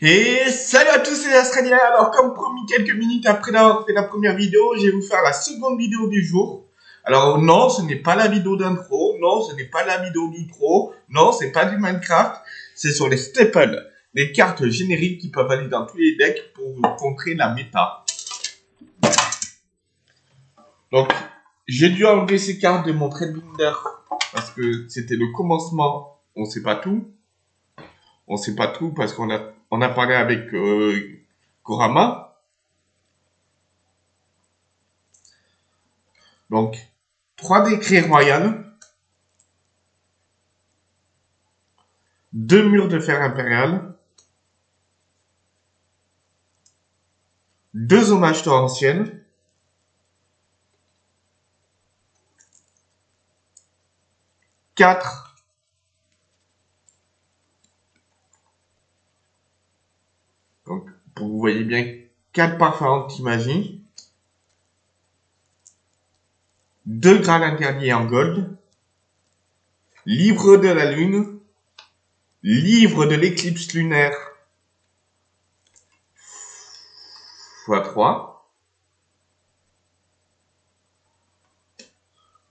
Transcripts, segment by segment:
Et salut à tous, c'est Australien. Alors, comme promis, quelques minutes après d'avoir fait la première vidéo, je vais vous faire la seconde vidéo du jour. Alors, non, ce n'est pas la vidéo d'intro. Non, ce n'est pas la vidéo d'outro. Non, c'est pas du Minecraft. C'est sur les staples, les cartes génériques qui peuvent aller dans tous les decks pour contrer la méta. Donc, j'ai dû enlever ces cartes de mon trade binder parce que c'était le commencement. On sait pas tout. On sait pas tout parce qu'on a on a parlé avec euh, Korama. Donc, trois décrets royales. Deux murs de fer impérial. Deux hommages torrentiels. Quatre vous voyez bien quatre parfums anti-magie. Deux grades interdits en gold. Livre de la lune. Livre de l'éclipse lunaire. x3.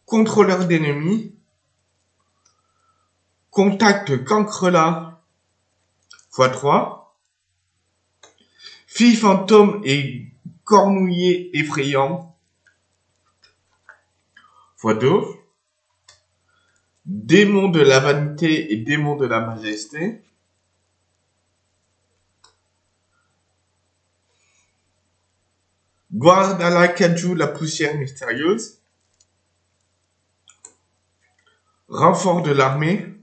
Contrôleur d'ennemis. Contact cancrelat x3. Fille fantôme et cornouiller effrayant. Fois 2. Démon de la vanité et démon de la majesté. la Kaju, la poussière mystérieuse. Renfort de l'armée.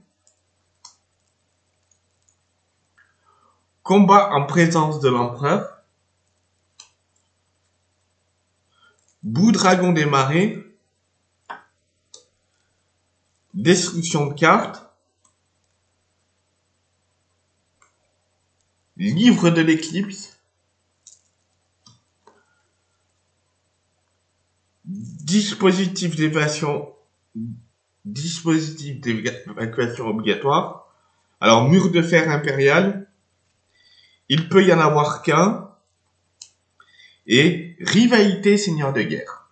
Combat en présence de l'empereur. Bout dragon des marées. Destruction de cartes. Livre de l'éclipse. Dispositif d'évasion. Dispositif d'évacuation obligatoire. Alors, mur de fer impérial il peut y en avoir qu'un, et rivalité seigneur de guerre.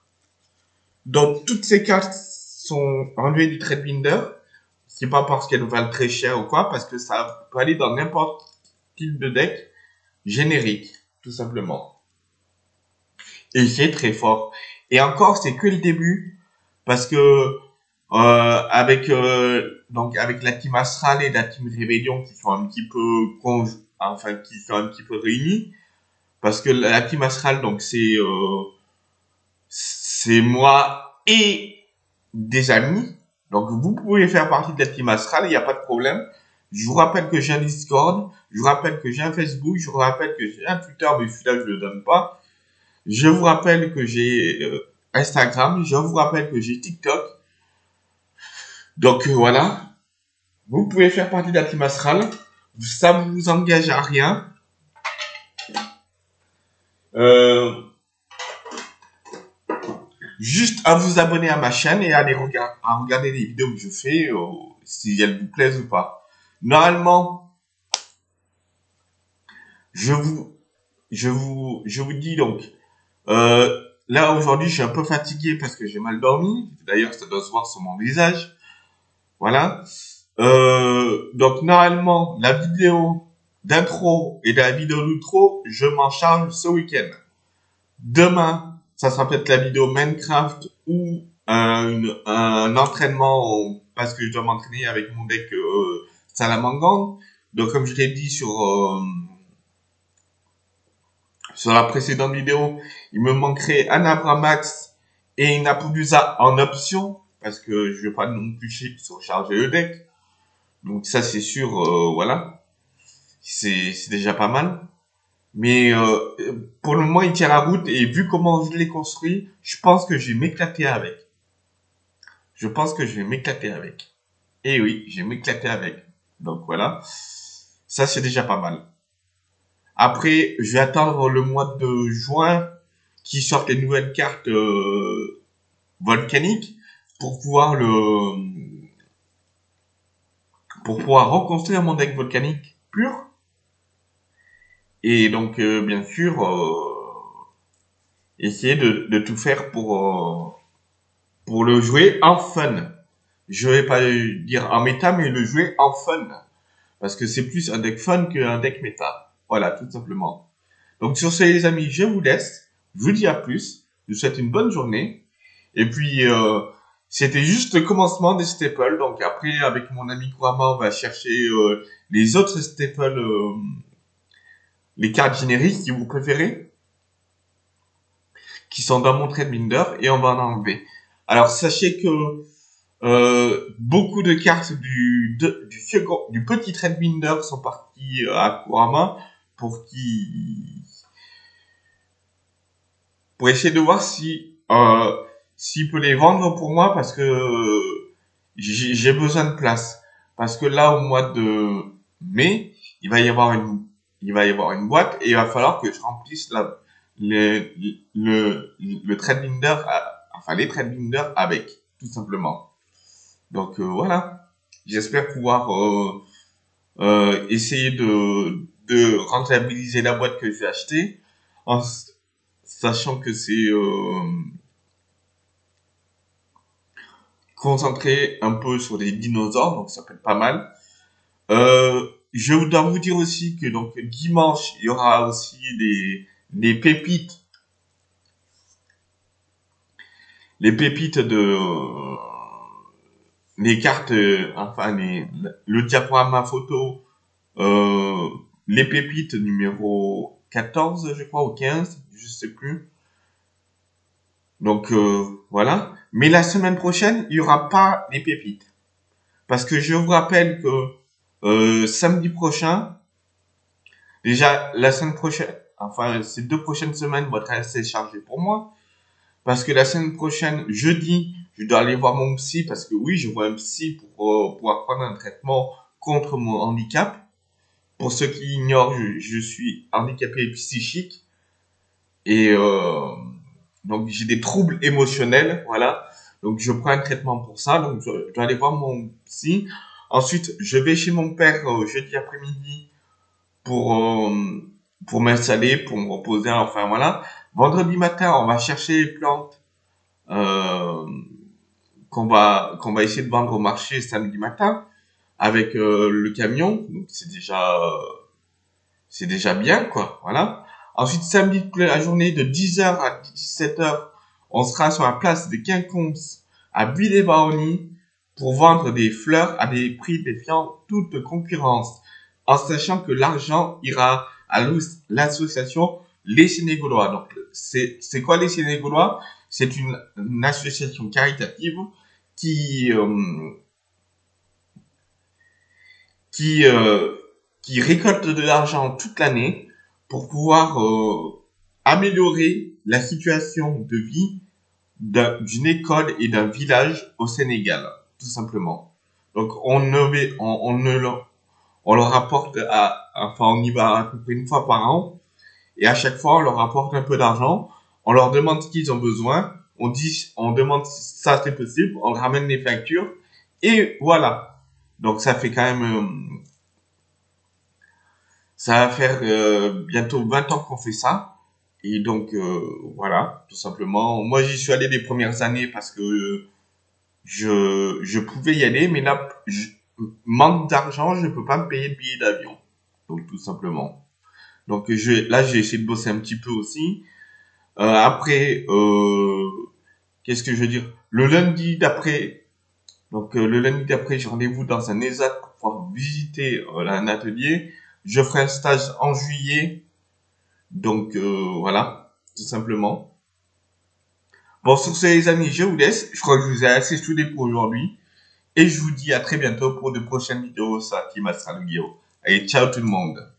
Donc toutes ces cartes sont enlevées du trade binder. C'est pas parce qu'elles valent très cher ou quoi, parce que ça peut aller dans n'importe quel de deck générique, tout simplement. Et c'est très fort. Et encore, c'est que le début, parce que avec euh, donc avec la team Astral et la team Rébellion qui sont un petit peu enfin qui sont un petit peu réunis. Parce que la team astral donc c'est euh, c'est moi et des amis. Donc vous pouvez faire partie de la team astral il n'y a pas de problème. Je vous rappelle que j'ai un Discord je vous rappelle que j'ai un Facebook je vous rappelle que j'ai un Twitter mais celui-là je le donne pas. Je vous rappelle que j'ai euh, Instagram je vous rappelle que j'ai TikTok donc euh, voilà vous pouvez faire partie de la ça vous engage à rien. Euh, juste à vous abonner à ma chaîne et à, regarder les vidéos que je fais, euh, si elles vous plaisent ou pas. Normalement, je vous, dis donc, là aujourd'hui, je suis un peu fatigué parce que j'ai mal dormi. D'ailleurs, ça doit se voir sur mon visage. Voilà. Euh, donc normalement, la vidéo d'intro et la vidéo d'outro, je m'en charge ce week-end. Demain, ça sera peut-être la vidéo Minecraft ou un, un entraînement parce que je dois m'entraîner avec mon deck euh. Donc comme je l'ai dit sur euh, sur la précédente vidéo, il me manquerait un Abramax et une Apudusa en option parce que je vais pas non plus surcharger le deck. Donc ça c'est sûr, euh, voilà, c'est déjà pas mal. Mais euh, pour le moment il tient la route et vu comment je l'ai construit, je pense que je vais m'éclater avec. Je pense que je vais m'éclater avec. Et oui, je vais m'éclater avec. Donc voilà, ça c'est déjà pas mal. Après, je vais attendre le mois de juin qui sortent les nouvelles cartes euh, volcaniques pour pouvoir le pour pouvoir reconstruire mon deck volcanique pur. Et donc, euh, bien sûr, euh, essayer de, tout faire pour, euh, pour le jouer en fun. Je vais pas dire en méta, mais le jouer en fun. Parce que c'est plus un deck fun qu'un deck méta. Voilà, tout simplement. Donc sur ce les amis, je vous laisse. Je vous dis à plus. Je vous souhaite une bonne journée. Et puis, c'était juste le commencement des staples. Donc après, avec mon ami Kurama, on va chercher euh, les autres staples, euh, les cartes génériques si vous préférez, qui sont dans mon trade binder, et on va en enlever. Alors sachez que euh, beaucoup de cartes du, du, petit trade binder sont parties à Kurama pour qui pour essayer de voir si euh, s'il peut les vendre pour moi parce que j'ai besoin de place. Parce que là, au mois de mai, il va y avoir une, il va y avoir une boîte et il va falloir que je remplisse la, le, le, le trade binder, enfin les trade binder avec, tout simplement. Donc euh, voilà. J'espère pouvoir euh, euh, essayer de, de rentabiliser la boîte que j'ai achetée en sachant que c'est euh, concentré un peu sur les dinosaures, donc ça peut être pas mal. Euh, je dois vous dire aussi que donc dimanche, il y aura aussi des, des pépites. Les pépites de les cartes, enfin les, le diaporama photo, euh, les pépites numéro 14, je crois, ou 15, je sais plus. Donc euh, voilà. Mais la semaine prochaine, il y aura pas les pépites. Parce que je vous rappelle que euh, samedi prochain, déjà la semaine prochaine, enfin ces deux prochaines semaines vont être assez chargées pour moi. Parce que la semaine prochaine, jeudi, je dois aller voir mon psy parce que oui, je vois un psy pour euh, pouvoir prendre un traitement contre mon handicap. Pour ceux qui ignorent, je, je suis handicapé psychique et euh, donc j'ai des troubles émotionnels, voilà. Donc je prends un traitement pour ça, donc je, dois aller voir mon psy. Ensuite, je vais chez mon père euh, jeudi après-midi pour euh, pour m'installer, pour me reposer, enfin voilà. Vendredi matin, on va chercher les plantes euh, qu'on va qu'on va essayer de vendre au marché samedi matin avec euh, le camion. Donc c'est déjà c'est déjà bien quoi, voilà. Ensuite, samedi toute la journée de 10h à 17h, on sera sur la place de Quinconce à bulle pour vendre des fleurs à des prix défiant toute concurrence, en sachant que l'argent ira à l'association Les Sénégalois. Donc, c'est quoi les Sénégalois? C'est une, association caritative qui euh, qui euh, qui récolte de l'argent toute l'année pour pouvoir euh, améliorer la situation de vie d'une école et d'un village au Sénégal, tout simplement. Donc on ne on, on ne leur, on leur apporte à, enfin on y va à peu près une fois par an. Et à chaque fois on leur apporte un peu d'argent, on leur demande ce qu'ils ont besoin, on dit on demande si ça c'est possible, on ramène les factures. Et voilà. Donc ça fait quand même euh, ça va faire euh, bientôt 20 ans qu'on fait ça. Et donc, euh, voilà, tout simplement. Moi, j'y suis allé les premières années parce que je, je pouvais y aller, mais là, manque d'argent, je ne peux pas me payer le billet d'avion. Donc, tout simplement. Donc, je, là, j'ai essayé de bosser un petit peu aussi. Euh, après, euh, qu'est-ce que je veux dire? Le lundi d'après, donc le lundi d'après, j'ai rendez-vous dans un ESAT pour pouvoir visiter un atelier. Je ferai un stage en juillet. Donc euh, voilà, tout simplement. Bon, sur ce les amis, je vous laisse. Je crois que je vous ai assez saoulé pour aujourd'hui. Et je vous dis à très bientôt pour de prochaines vidéos sur Team Astral Allez, ciao tout le monde